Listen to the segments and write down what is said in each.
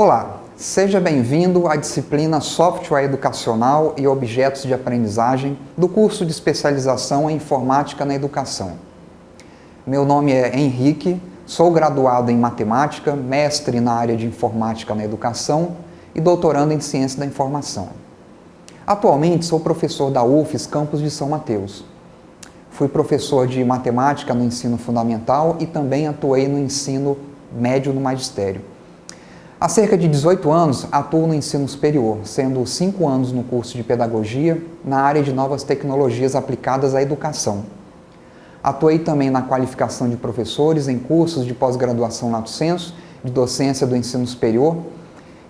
Olá, seja bem-vindo à disciplina Software Educacional e Objetos de Aprendizagem do curso de especialização em Informática na Educação. Meu nome é Henrique, sou graduado em Matemática, mestre na área de Informática na Educação e doutorando em Ciência da Informação. Atualmente sou professor da UFES Campus de São Mateus. Fui professor de Matemática no ensino fundamental e também atuei no ensino médio no magistério. Há cerca de 18 anos, atuo no ensino superior, sendo 5 anos no curso de Pedagogia, na área de novas tecnologias aplicadas à educação. Atuei também na qualificação de professores em cursos de pós-graduação lato sensu, de docência do ensino superior,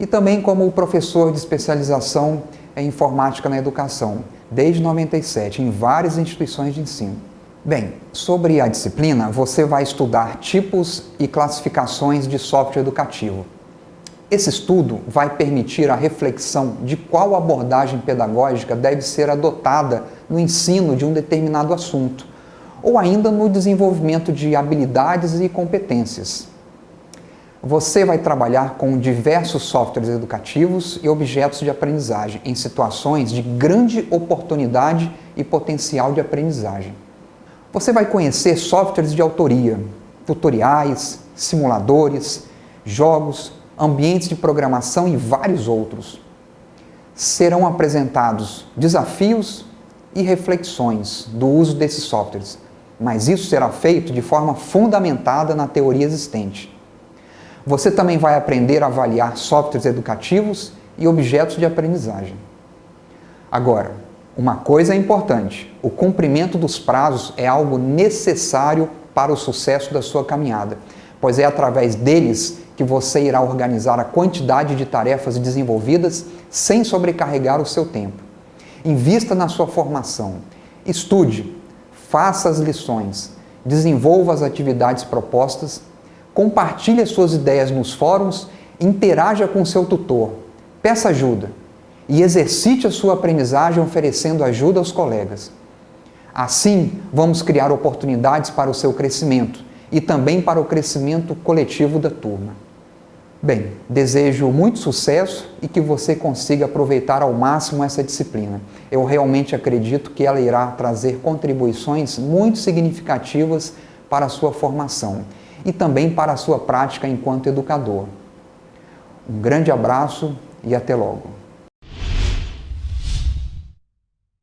e também como professor de especialização em informática na educação, desde 97, em várias instituições de ensino. Bem, sobre a disciplina, você vai estudar tipos e classificações de software educativo. Esse estudo vai permitir a reflexão de qual abordagem pedagógica deve ser adotada no ensino de um determinado assunto, ou ainda no desenvolvimento de habilidades e competências. Você vai trabalhar com diversos softwares educativos e objetos de aprendizagem em situações de grande oportunidade e potencial de aprendizagem. Você vai conhecer softwares de autoria, tutoriais, simuladores, jogos, ambientes de programação e vários outros. Serão apresentados desafios e reflexões do uso desses softwares, mas isso será feito de forma fundamentada na teoria existente. Você também vai aprender a avaliar softwares educativos e objetos de aprendizagem. Agora, uma coisa é importante, o cumprimento dos prazos é algo necessário para o sucesso da sua caminhada, pois é através deles que você irá organizar a quantidade de tarefas desenvolvidas sem sobrecarregar o seu tempo. Invista na sua formação, estude, faça as lições, desenvolva as atividades propostas, compartilhe as suas ideias nos fóruns, interaja com seu tutor, peça ajuda. E exercite a sua aprendizagem oferecendo ajuda aos colegas. Assim, vamos criar oportunidades para o seu crescimento e também para o crescimento coletivo da turma. Bem, desejo muito sucesso e que você consiga aproveitar ao máximo essa disciplina. Eu realmente acredito que ela irá trazer contribuições muito significativas para a sua formação e também para a sua prática enquanto educador. Um grande abraço e até logo.